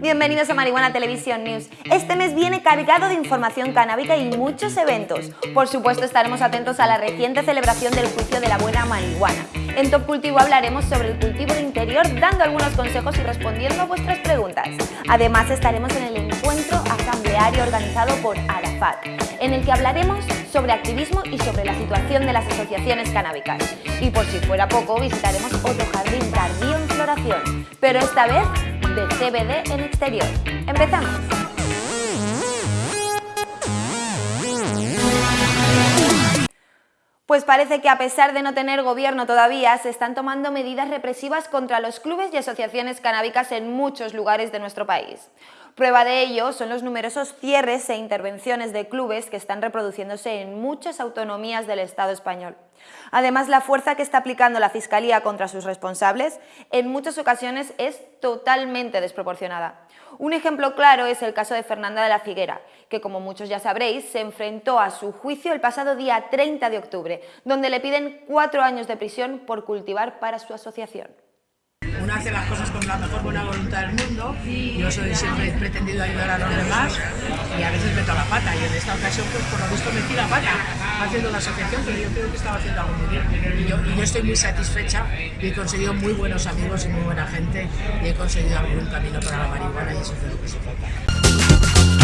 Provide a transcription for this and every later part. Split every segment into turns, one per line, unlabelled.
Bienvenidos a Marihuana Televisión News. Este mes viene cargado de información canábica y muchos eventos. Por supuesto estaremos atentos a la reciente celebración del juicio de la buena marihuana. En Top Cultivo hablaremos sobre el cultivo interior dando algunos consejos y respondiendo a vuestras preguntas. Además estaremos en el encuentro asambleario organizado por Arafat, en el que hablaremos sobre activismo y sobre la situación de las asociaciones canábicas. Y por si fuera poco, visitaremos otro jardín tardío en floración, pero esta vez de CBD en exterior. ¡Empezamos! Pues parece que a pesar de no tener gobierno todavía, se están tomando medidas represivas contra los clubes y asociaciones canábicas en muchos lugares de nuestro país. Prueba de ello son los numerosos cierres e intervenciones de clubes que están reproduciéndose en muchas autonomías del Estado español. Además, la fuerza que está aplicando la Fiscalía contra sus responsables en muchas ocasiones es totalmente desproporcionada. Un ejemplo claro es el caso de Fernanda de la Figuera, que como muchos ya sabréis, se enfrentó a su juicio el pasado día 30 de octubre, donde le piden cuatro años de prisión por cultivar para su asociación
uno hace las cosas con la mejor buena voluntad del mundo. Yo soy siempre he pretendido ayudar a los demás y a veces meto la pata. Y en esta ocasión, pues por lo visto metí la pata haciendo la asociación, pero yo creo que estaba haciendo algo muy bien. Y yo, y yo estoy muy satisfecha y he conseguido muy buenos amigos y muy buena gente y he conseguido abrir un camino para la marihuana y eso es lo que se trata.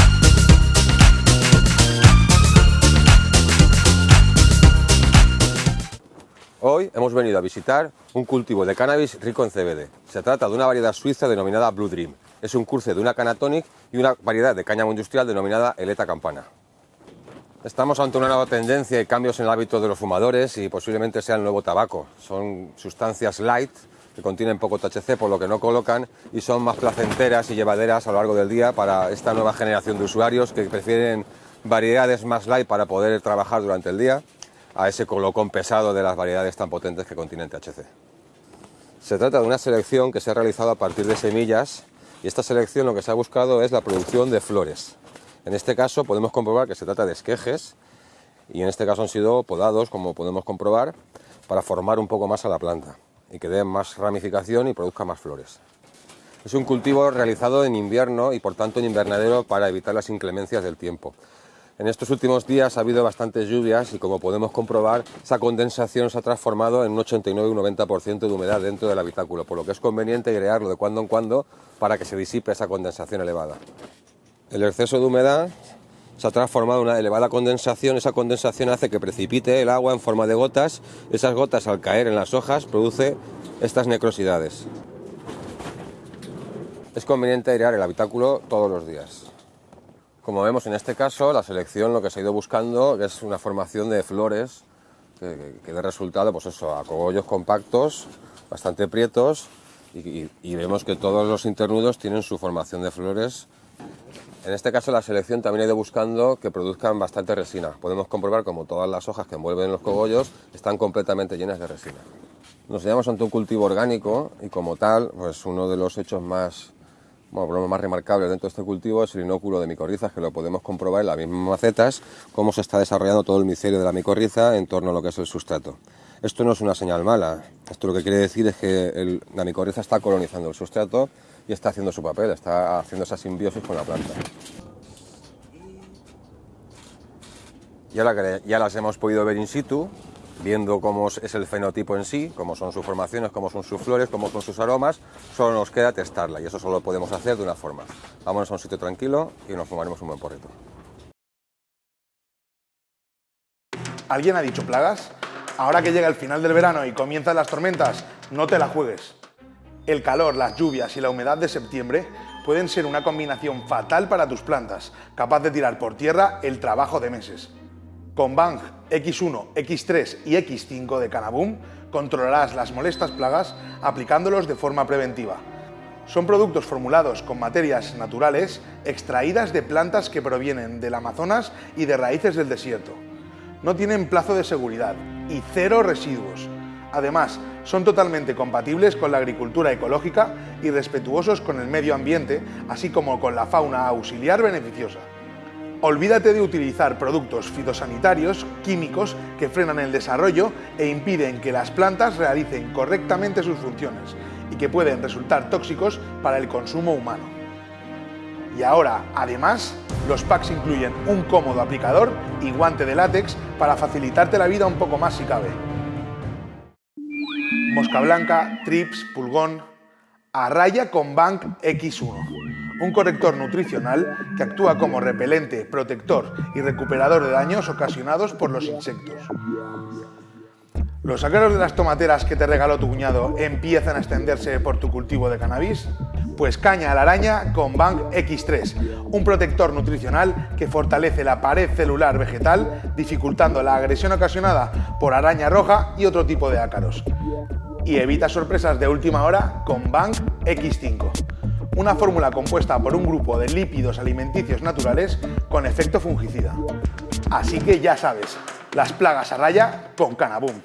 Hemos venido a visitar un cultivo de cannabis rico en CBD. Se trata de una variedad suiza denominada Blue Dream. Es un cruce de una canatonic y una variedad de cáñamo industrial denominada Eleta Campana. Estamos ante una nueva tendencia y cambios en el hábito de los fumadores y posiblemente sea el nuevo tabaco. Son sustancias light que contienen poco THC por lo que no colocan y son más placenteras y llevaderas a lo largo del día para esta nueva generación de usuarios que prefieren variedades más light para poder trabajar durante el día a ese colocón pesado de las variedades tan potentes que contienen THC. Se trata de una selección que se ha realizado a partir de semillas y esta selección lo que se ha buscado es la producción de flores. En este caso podemos comprobar que se trata de esquejes y en este caso han sido podados, como podemos comprobar, para formar un poco más a la planta y que den más ramificación y produzca más flores. Es un cultivo realizado en invierno y por tanto en invernadero para evitar las inclemencias del tiempo. En estos últimos días ha habido bastantes lluvias y como podemos comprobar, esa condensación se ha transformado en un 89 y un 90% de humedad dentro del habitáculo, por lo que es conveniente airearlo de cuando en cuando para que se disipe esa condensación elevada. El exceso de humedad se ha transformado en una elevada condensación, esa condensación hace que precipite el agua en forma de gotas, esas gotas al caer en las hojas produce estas necrosidades. Es conveniente airear el habitáculo todos los días. Como vemos en este caso, la selección lo que se ha ido buscando es una formación de flores que, que dé resultado pues eso, a cogollos compactos, bastante prietos y, vemos que todos los internudos tienen su formación de flores. En este caso la selección también ha ido buscando que produzcan bastante resina. Podemos comprobar como todas las hojas que envuelven los cogollos están completamente llenas de resina. Nos hallamos ante un cultivo orgánico y como tal, pues uno de los hechos más bueno, lo más remarcable dentro de este cultivo es el inóculo de micorrizas, que lo podemos comprobar en las mismas macetas, cómo se está desarrollando todo el micelio de la micorriza en torno a lo que es el sustrato. Esto no es una señal mala, esto lo que quiere decir es que el, la micorriza está colonizando el sustrato y está haciendo su papel, está haciendo esa simbiosis con la planta. Y ahora ya las hemos podido ver in situ, viendo cómo es el fenotipo en sí, cómo son sus formaciones, cómo son sus flores, cómo son sus aromas, solo nos queda testarla y eso solo lo podemos hacer de una forma. Vámonos a un sitio tranquilo y nos fumaremos un buen porrito.
¿Alguien ha dicho plagas? Ahora que llega el final del verano y comienzan las tormentas, no te la juegues. El calor, las lluvias y la humedad de septiembre pueden ser una combinación fatal para tus plantas, capaz de tirar por tierra el trabajo de meses. Con Bang X1, X3 y X5 de Canaboom controlarás las molestas plagas aplicándolos de forma preventiva. Son productos formulados con materias naturales extraídas de plantas que provienen del Amazonas y de raíces del desierto. No tienen plazo de seguridad y cero residuos. Además, son totalmente compatibles con la agricultura ecológica y respetuosos con el medio ambiente, así como con la fauna auxiliar beneficiosa. Olvídate de utilizar productos fitosanitarios, químicos que frenan el desarrollo e impiden que las plantas realicen correctamente sus funciones y que pueden resultar tóxicos para el consumo humano. Y ahora, además, los packs incluyen un cómodo aplicador y guante de látex para facilitarte la vida un poco más si cabe. Mosca blanca, trips, pulgón, a raya con Bank X1, un corrector nutricional que actúa como repelente, protector y recuperador de daños ocasionados por los insectos. ¿Los ácaros de las tomateras que te regaló tu cuñado empiezan a extenderse por tu cultivo de cannabis? Pues caña a la araña con Bank X3, un protector nutricional que fortalece la pared celular vegetal, dificultando la agresión ocasionada por araña roja y otro tipo de ácaros. Y evita sorpresas de última hora con Bank X5, una fórmula compuesta por un grupo de lípidos alimenticios naturales con efecto fungicida. Así que ya sabes, las plagas a raya con Canaboom.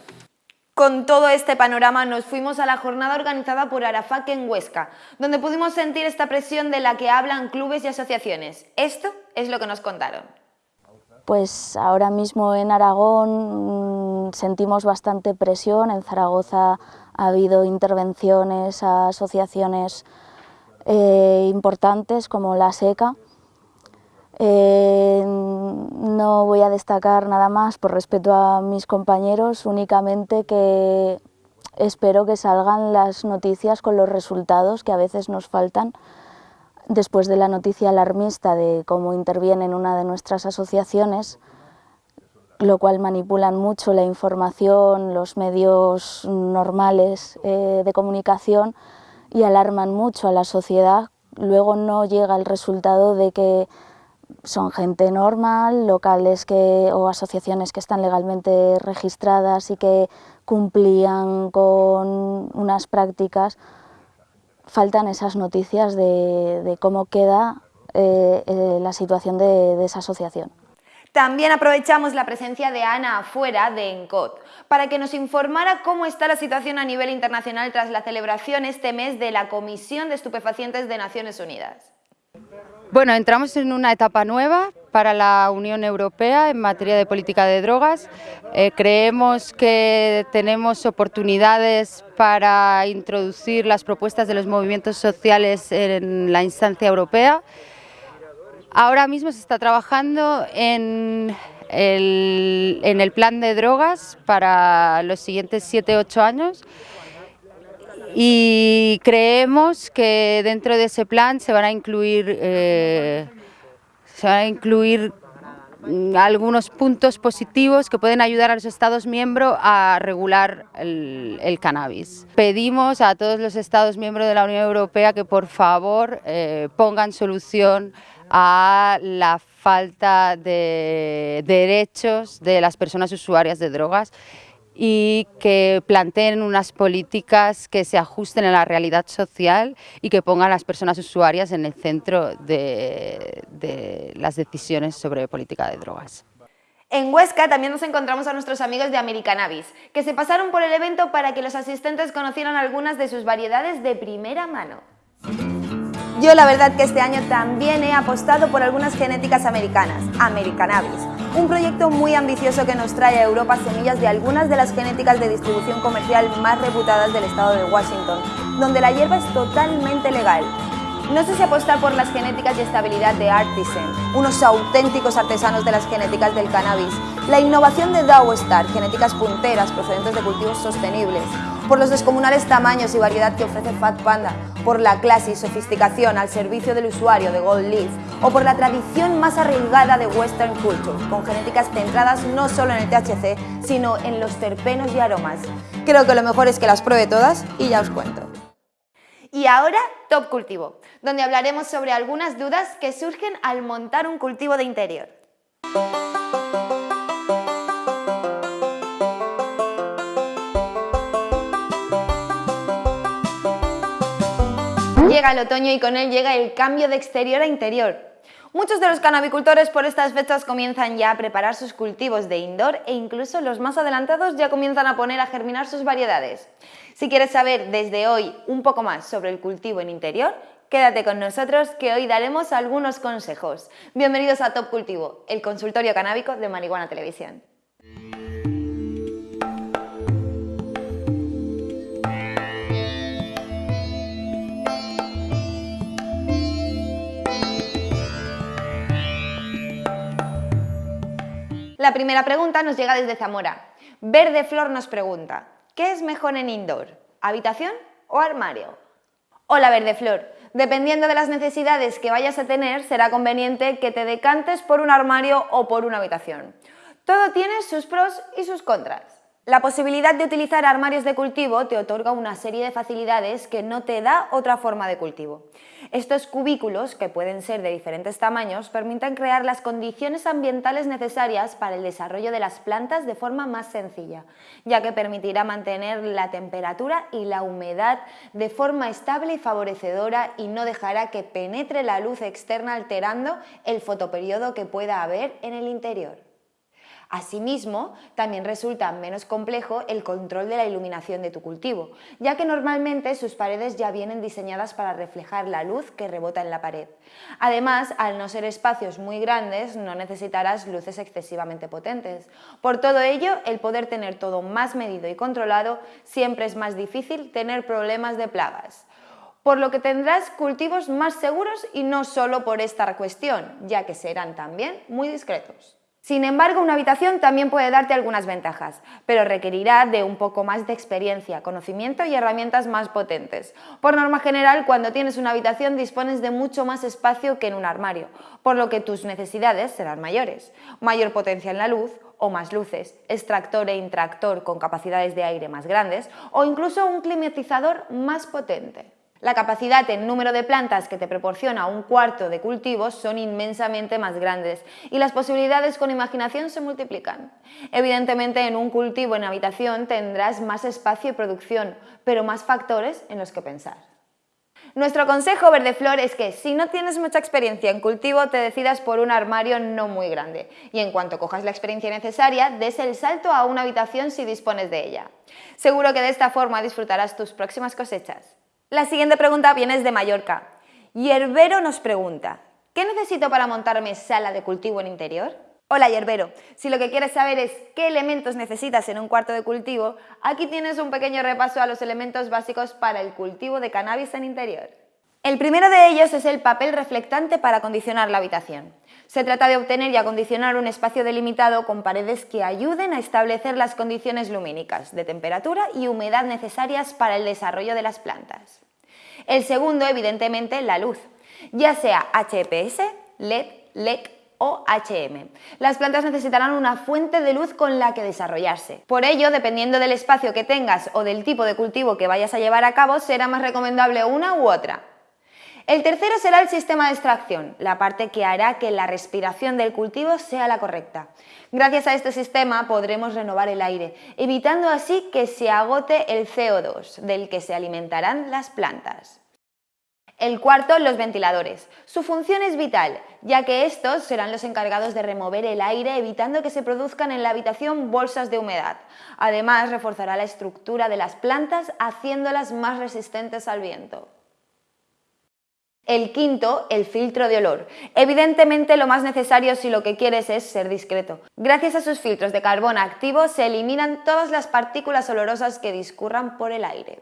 Con todo este panorama nos fuimos a la jornada organizada por Arafak en Huesca, donde pudimos sentir esta presión de la que hablan clubes y asociaciones. Esto es lo que nos contaron.
Pues ahora mismo en Aragón mm, sentimos bastante presión, en Zaragoza ha habido intervenciones a asociaciones eh, importantes como la SECA, eh, no voy a destacar nada más por respeto a mis compañeros, únicamente que espero que salgan las noticias con los resultados que a veces nos faltan después de la noticia alarmista de cómo interviene en una de nuestras asociaciones, lo cual manipulan mucho la información, los medios normales eh, de comunicación y alarman mucho a la sociedad. Luego no llega el resultado de que son gente normal, locales que, o asociaciones que están legalmente registradas y que cumplían con unas prácticas, faltan esas noticias de, cómo queda eh, eh, la situación de, de esa asociación.
También aprovechamos la presencia de Ana afuera de ENCOT para que nos informara cómo está la situación a nivel internacional tras la celebración este mes de la Comisión de Estupefacientes de Naciones Unidas.
Bueno, entramos en una etapa nueva para la Unión Europea en materia de política de drogas. Eh, creemos que tenemos oportunidades para introducir las propuestas de los movimientos sociales en la instancia europea. Ahora mismo se está trabajando en el, plan de drogas para los siguientes 7-8 años y creemos que dentro de ese plan se van a incluir, eh, se van a incluir mm, algunos puntos positivos que pueden ayudar a los Estados miembros a regular el, cannabis. Pedimos a todos los Estados miembros de la Unión Europea que por favor eh, pongan solución a la falta de derechos de las personas usuarias de drogas y que planteen unas políticas que se ajusten a la realidad social y que pongan a las personas usuarias en el centro de, de las decisiones sobre política de drogas.
En Huesca también nos encontramos a nuestros amigos de Americanabis, que se pasaron por el evento para que los asistentes conocieran algunas de sus variedades de primera mano. Yo la verdad que este año también he apostado por algunas genéticas americanas, Americanabis, un proyecto muy ambicioso que nos trae a Europa semillas de algunas de las genéticas de distribución comercial más reputadas del estado de Washington, donde la hierba es totalmente legal. No sé si apostar por las genéticas y estabilidad de Artisan, unos auténticos artesanos de las genéticas del cannabis, la innovación de Star, genéticas punteras procedentes de cultivos sostenibles, por los descomunales tamaños y variedad que ofrece Fat Panda, por la clase y sofisticación al servicio del usuario de Gold Leaf o por la tradición más arriesgada de Western Culture, con genéticas centradas no solo en el THC, sino en los terpenos y aromas. Creo que lo mejor es que las pruebe todas y ya os cuento. Y ahora, Top Cultivo, donde hablaremos sobre algunas dudas que surgen al montar un cultivo de interior. Llega el otoño y con él llega el cambio de exterior a interior. Muchos de los canabicultores por estas fechas comienzan ya a preparar sus cultivos de indoor e incluso los más adelantados ya comienzan a poner a germinar sus variedades. Si quieres saber desde hoy un poco más sobre el cultivo en interior, Quédate con nosotros que hoy daremos algunos consejos. Bienvenidos a Top Cultivo, el consultorio canábico de Marihuana Televisión. La primera pregunta nos llega desde Zamora. Verde Flor nos pregunta, ¿qué es mejor en indoor? ¿Habitación o armario? Hola Verde Flor, dependiendo de las necesidades que vayas a tener, será conveniente que te decantes por un armario o por una habitación. Todo tiene sus pros y sus contras. La posibilidad de utilizar armarios de cultivo te otorga una serie de facilidades que no te da otra forma de cultivo. Estos cubículos, que pueden ser de diferentes tamaños, permiten crear las condiciones ambientales necesarias para el desarrollo de las plantas de forma más sencilla, ya que permitirá mantener la temperatura y la humedad de forma estable y favorecedora y no dejará que penetre la luz externa alterando el fotoperiodo que pueda haber en el interior. Asimismo, también resulta menos complejo el control de la iluminación de tu cultivo, ya que normalmente sus paredes ya vienen diseñadas para reflejar la luz que rebota en la pared. Además, al no ser espacios muy grandes, no necesitarás luces excesivamente potentes. Por todo ello, el poder tener todo más medido y controlado siempre es más difícil tener problemas de plagas por lo que tendrás cultivos más seguros y no solo por esta cuestión, ya que serán también muy discretos. Sin embargo, una habitación también puede darte algunas ventajas, pero requerirá de un poco más de experiencia, conocimiento y herramientas más potentes. Por norma general, cuando tienes una habitación dispones de mucho más espacio que en un armario, por lo que tus necesidades serán mayores. Mayor potencia en la luz o más luces, extractor e intractor con capacidades de aire más grandes o incluso un climatizador más potente. La capacidad en número de plantas que te proporciona un cuarto de cultivos son inmensamente más grandes y las posibilidades con imaginación se multiplican. Evidentemente en un cultivo en habitación tendrás más espacio y producción, pero más factores en los que pensar. Nuestro consejo verde flor es que si no tienes mucha experiencia en cultivo te decidas por un armario no muy grande y en cuanto cojas la experiencia necesaria des el salto a una habitación si dispones de ella. Seguro que de esta forma disfrutarás tus próximas cosechas. La siguiente pregunta viene de Mallorca. Yerbero nos pregunta, ¿qué necesito para montarme sala de cultivo en interior? Hola Yerbero, si lo que quieres saber es qué elementos necesitas en un cuarto de cultivo, aquí tienes un pequeño repaso a los elementos básicos para el cultivo de cannabis en interior. El primero de ellos es el papel reflectante para acondicionar la habitación. Se trata de obtener y acondicionar un espacio delimitado con paredes que ayuden a establecer las condiciones lumínicas, de temperatura y humedad necesarias para el desarrollo de las plantas. El segundo, evidentemente, la luz, ya sea HPS, LED, LEC o HM. Las plantas necesitarán una fuente de luz con la que desarrollarse. Por ello, dependiendo del espacio que tengas o del tipo de cultivo que vayas a llevar a cabo, será más recomendable una u otra. El tercero será el sistema de extracción, la parte que hará que la respiración del cultivo sea la correcta. Gracias a este sistema podremos renovar el aire, evitando así que se agote el CO2, del que se alimentarán las plantas. El cuarto, los ventiladores. Su función es vital, ya que estos serán los encargados de remover el aire evitando que se produzcan en la habitación bolsas de humedad. Además, reforzará la estructura de las plantas haciéndolas más resistentes al viento. El quinto, el filtro de olor. Evidentemente lo más necesario si lo que quieres es ser discreto. Gracias a sus filtros de carbón activo se eliminan todas las partículas olorosas que discurran por el aire.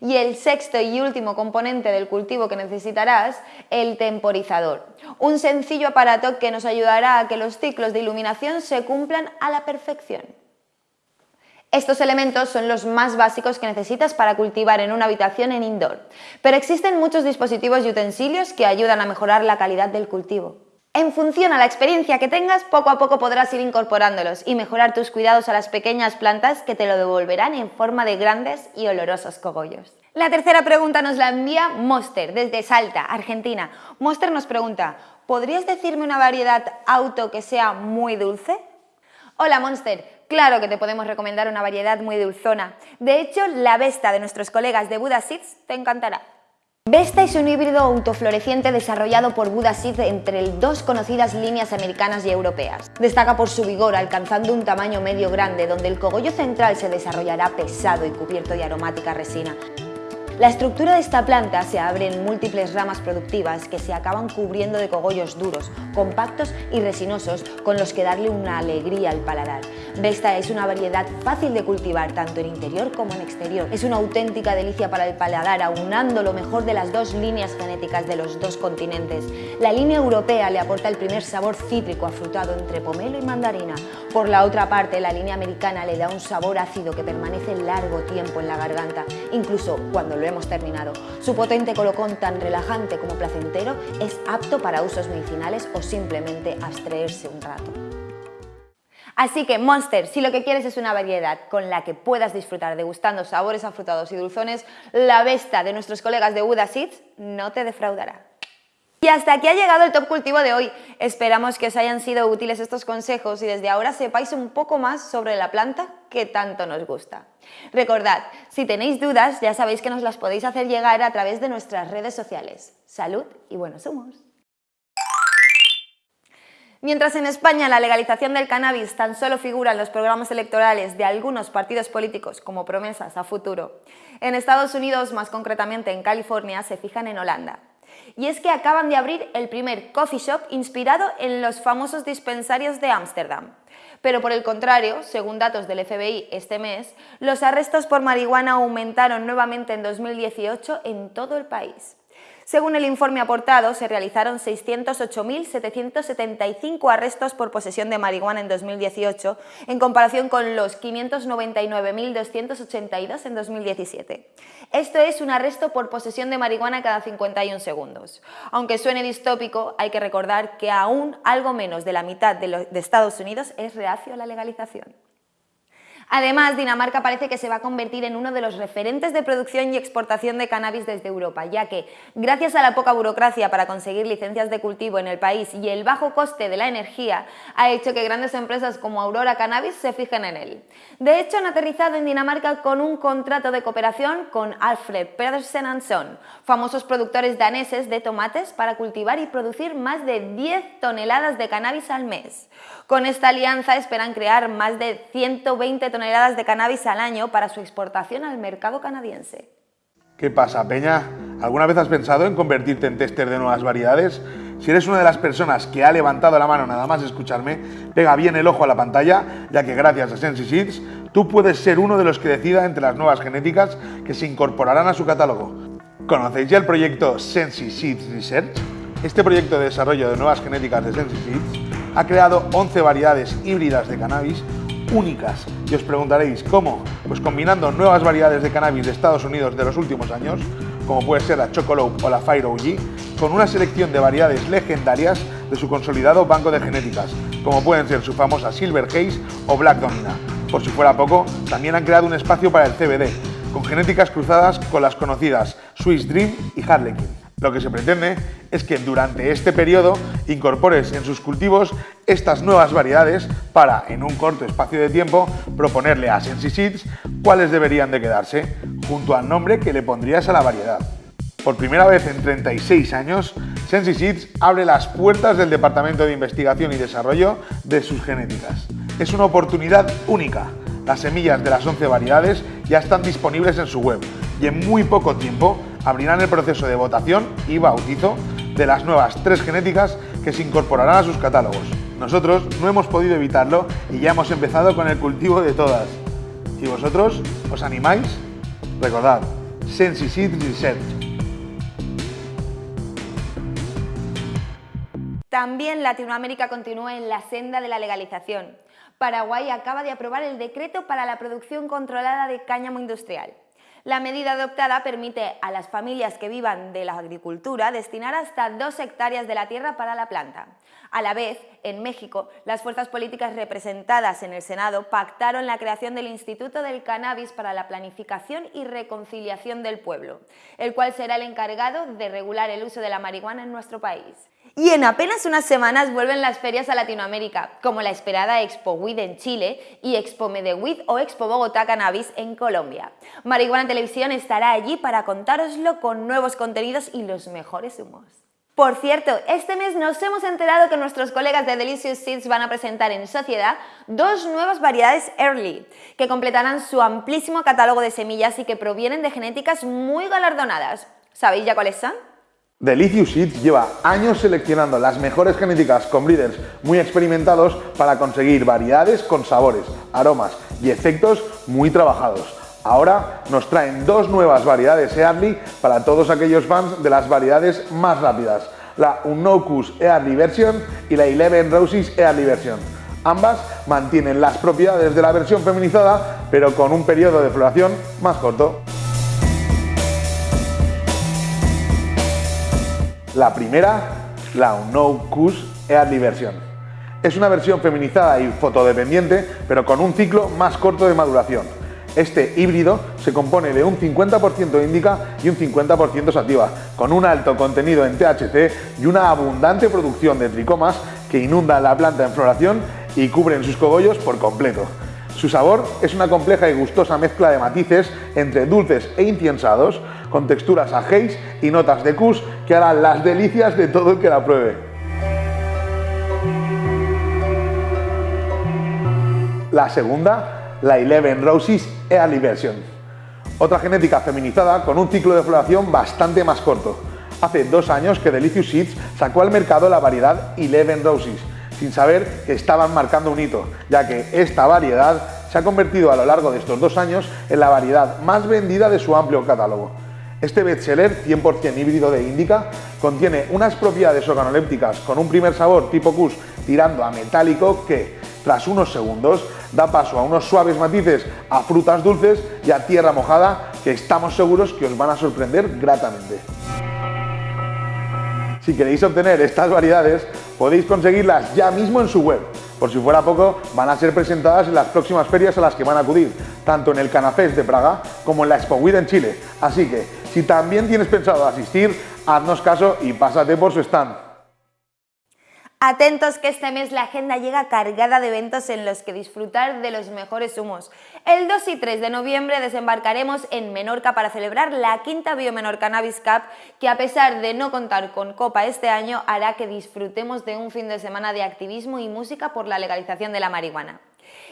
Y el sexto y último componente del cultivo que necesitarás, el temporizador. Un sencillo aparato que nos ayudará a que los ciclos de iluminación se cumplan a la perfección. Estos elementos son los más básicos que necesitas para cultivar en una habitación en indoor, pero existen muchos dispositivos y utensilios que ayudan a mejorar la calidad del cultivo. En función a la experiencia que tengas, poco a poco podrás ir incorporándolos y mejorar tus cuidados a las pequeñas plantas que te lo devolverán en forma de grandes y olorosos cogollos. La tercera pregunta nos la envía Monster desde Salta, Argentina. Monster nos pregunta, ¿podrías decirme una variedad auto que sea muy dulce? Hola Monster, Claro que te podemos recomendar una variedad muy dulzona. De hecho, la Vesta de nuestros colegas de Buda Seeds te encantará. Vesta es un híbrido autofloreciente desarrollado por Buda Seeds entre dos conocidas líneas americanas y europeas. Destaca por su vigor, alcanzando un tamaño medio grande, donde el cogollo central se desarrollará pesado y cubierto de aromática resina. La estructura de esta planta se abre en múltiples ramas productivas que se acaban cubriendo de cogollos duros, compactos y resinosos con los que darle una alegría al paladar. Vesta es una variedad fácil de cultivar tanto en interior como en exterior. Es una auténtica delicia para el paladar, aunando lo mejor de las dos líneas genéticas de los dos continentes. La línea europea le aporta el primer sabor cítrico afrutado entre pomelo y mandarina. Por la otra parte, la línea americana le da un sabor ácido que permanece largo tiempo en la garganta, incluso cuando lo hemos terminado. Su potente colocón tan relajante como placentero es apto para usos medicinales o simplemente abstraerse un rato. Así que Monster, si lo que quieres es una variedad con la que puedas disfrutar degustando sabores afrutados y dulzones, la Vesta de nuestros colegas de Uda Seeds no te defraudará. Y hasta aquí ha llegado el Top Cultivo de hoy. Esperamos que os hayan sido útiles estos consejos y desde ahora sepáis un poco más sobre la planta que tanto nos gusta. Recordad, si tenéis dudas ya sabéis que nos las podéis hacer llegar a través de nuestras redes sociales. Salud y buenos humos. Mientras en España la legalización del cannabis tan solo figura en los programas electorales de algunos partidos políticos como promesas a futuro, en Estados Unidos, más concretamente en California, se fijan en Holanda. Y es que acaban de abrir el primer coffee shop inspirado en los famosos dispensarios de Ámsterdam. Pero por el contrario, según datos del FBI este mes, los arrestos por marihuana aumentaron nuevamente en 2018 en todo el país. Según el informe aportado, se realizaron 608.775 arrestos por posesión de marihuana en 2018, en comparación con los 599.282 en 2017. Esto es un arresto por posesión de marihuana cada 51 segundos. Aunque suene distópico, hay que recordar que aún algo menos de la mitad de, Estados Unidos es reacio a la legalización. Además, Dinamarca parece que se va a convertir en uno de los referentes de producción y exportación de cannabis desde Europa, ya que, gracias a la poca burocracia para conseguir licencias de cultivo en el país y el bajo coste de la energía, ha hecho que grandes empresas como Aurora Cannabis se fijen en él. De hecho, han aterrizado en Dinamarca con un contrato de cooperación con Alfred Pedersen Son, famosos productores daneses de tomates para cultivar y producir más de 10 toneladas de cannabis al mes. Con esta alianza esperan crear más de 120 toneladas toneladas de cannabis al año para su exportación al mercado canadiense.
¿Qué pasa, Peña? ¿Alguna vez has pensado en convertirte en tester de nuevas variedades? Si eres una de las personas que ha levantado la mano nada más escucharme, pega bien el ojo a la pantalla, ya que gracias a Sensi Seeds, tú puedes ser uno de los que decida entre las nuevas genéticas que se incorporarán a su catálogo. ¿Conocéis ya el proyecto Sensi Seeds Research? Este proyecto de desarrollo de nuevas genéticas de Sensi Seeds ha creado 11 variedades híbridas de cannabis únicas. Y os preguntaréis, ¿cómo? Pues combinando nuevas variedades de cannabis de Estados Unidos de los últimos años, como puede ser la Chocolope o la Fire OG, con una selección de variedades legendarias de su consolidado banco de genéticas, como pueden ser su famosa Silver Haze o Black Domina. Por si fuera poco, también han creado un espacio para el CBD, con genéticas cruzadas con las conocidas Swiss Dream y Harlequin. Lo que se pretende es que durante este periodo incorpores en sus cultivos estas nuevas variedades para, en un corto espacio de tiempo, proponerle a Sensi Seeds cuáles deberían de quedarse, junto al nombre que le pondrías a la variedad. Por primera vez en 36 años, Sensi Seeds abre las puertas del Departamento de Investigación y Desarrollo de sus genéticas. Es una oportunidad única. Las semillas de las 11 variedades ya están disponibles en su web y en muy poco tiempo abrirán el proceso de votación y bautizo de las nuevas tres genéticas que se incorporarán a sus catálogos. Nosotros no hemos podido evitarlo y ya hemos empezado con el cultivo de todas. ¿Y vosotros os animáis? Recordad, Sensi Research.
También Latinoamérica continúa en la senda de la legalización. Paraguay acaba de aprobar el decreto para la producción controlada de cáñamo industrial. La medida adoptada permite a las familias que vivan de la agricultura destinar hasta dos hectáreas de la tierra para la planta. A la vez, en México, las fuerzas políticas representadas en el Senado pactaron la creación del Instituto del Cannabis para la Planificación y Reconciliación del Pueblo, el cual será el encargado de regular el uso de la marihuana en nuestro país. Y en apenas unas semanas vuelven las ferias a Latinoamérica, como la esperada Expo WID en Chile y Expo Medewid o Expo Bogotá Cannabis en Colombia. Marihuana Televisión estará allí para contároslo con nuevos contenidos y los mejores humos. Por cierto, este mes nos hemos enterado que nuestros colegas de Delicious Seeds van a presentar en sociedad dos nuevas variedades Early, que completarán su amplísimo catálogo de semillas y que provienen de genéticas muy galardonadas. ¿Sabéis ya cuáles son?
Delicious Seeds lleva años seleccionando las mejores genéticas con breeders muy experimentados para conseguir variedades con sabores, aromas y efectos muy trabajados. Ahora nos traen dos nuevas variedades Early para todos aquellos fans de las variedades más rápidas, la Unnocus Early Version y la Eleven Roses Early Version. Ambas mantienen las propiedades de la versión feminizada, pero con un periodo de floración más corto. La primera, la Unnocus Early Version. Es una versión feminizada y fotodependiente, pero con un ciclo más corto de maduración. Este híbrido se compone de un 50% índica y un 50% sativa, con un alto contenido en THC y una abundante producción de tricomas que inundan la planta en floración y cubren sus cogollos por completo. Su sabor es una compleja y gustosa mezcla de matices entre dulces e inciensados, con texturas a y notas de kus que harán las delicias de todo el que la pruebe. La segunda, la Eleven Roses Early Version. Otra genética feminizada con un ciclo de floración bastante más corto. Hace dos años que Delicious Seeds sacó al mercado la variedad Eleven Roses, sin saber que estaban marcando un hito, ya que esta variedad se ha convertido a lo largo de estos dos años en la variedad más vendida de su amplio catálogo. Este bestseller 100% híbrido de Indica contiene unas propiedades organolépticas con un primer sabor tipo Kush tirando a metálico que, tras unos segundos, da paso a unos suaves matices a frutas dulces y a tierra mojada que estamos seguros que os van a sorprender gratamente. Si queréis obtener estas variedades, podéis conseguirlas ya mismo en su web. Por si fuera poco, van a ser presentadas en las próximas ferias a las que van a acudir, tanto en el Canafest de Praga como en la Expo en Chile. Así que, si también tienes pensado asistir, haznos caso y pásate por su stand.
Atentos que este mes la agenda llega cargada de eventos en los que disfrutar de los mejores humos. El 2 y 3 de noviembre desembarcaremos en Menorca para celebrar la quinta Biomenor Cannabis Cup que a pesar de no contar con copa este año hará que disfrutemos de un fin de semana de activismo y música por la legalización de la marihuana.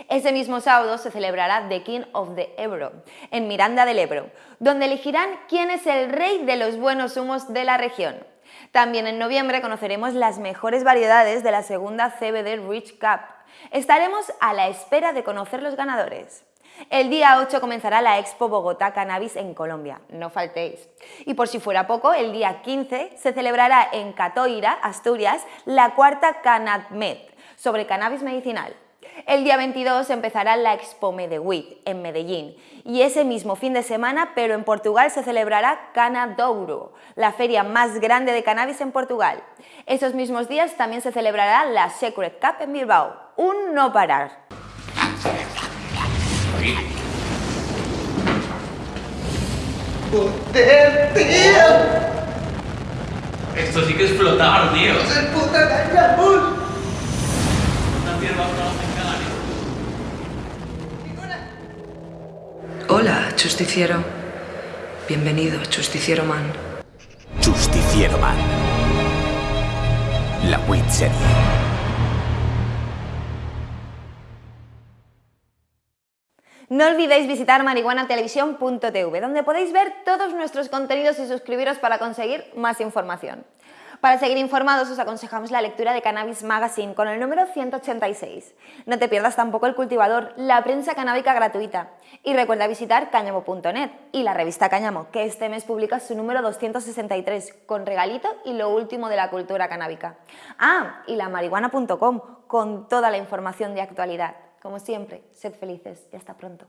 Ese mismo sábado se celebrará The King of the Ebro, en Miranda del Ebro, donde elegirán quién es el rey de los buenos humos de la región. También en noviembre conoceremos las mejores variedades de la segunda CBD Rich Cup. Estaremos a la espera de conocer los ganadores. El día 8 comenzará la Expo Bogotá Cannabis en Colombia, no faltéis. Y por si fuera poco, el día 15 se celebrará en Catoira, Asturias, la cuarta CanadMed sobre cannabis medicinal. El día 22 empezará la Expo Medewit en Medellín y ese mismo fin de semana, pero en Portugal, se celebrará Canadouro, la feria más grande de cannabis en Portugal. Esos mismos días también se celebrará la Secret Cup en Bilbao, un no parar.
Esto sí que es flotar, tío.
Justiciero. Bienvenido, justiciero man.
Justiciero man. La WIT serie.
No olvidéis visitar marihuanatelevisión.tv, donde podéis ver todos nuestros contenidos y suscribiros para conseguir más información. Para seguir informados os aconsejamos la lectura de Cannabis Magazine con el número 186. No te pierdas tampoco El Cultivador, la prensa canábica gratuita. Y recuerda visitar cáñamo.net y la revista Cáñamo, que este mes publica su número 263 con regalito y lo último de la cultura canábica. Ah, y la marihuana.com con toda la información de actualidad. Como siempre, sed felices y hasta pronto.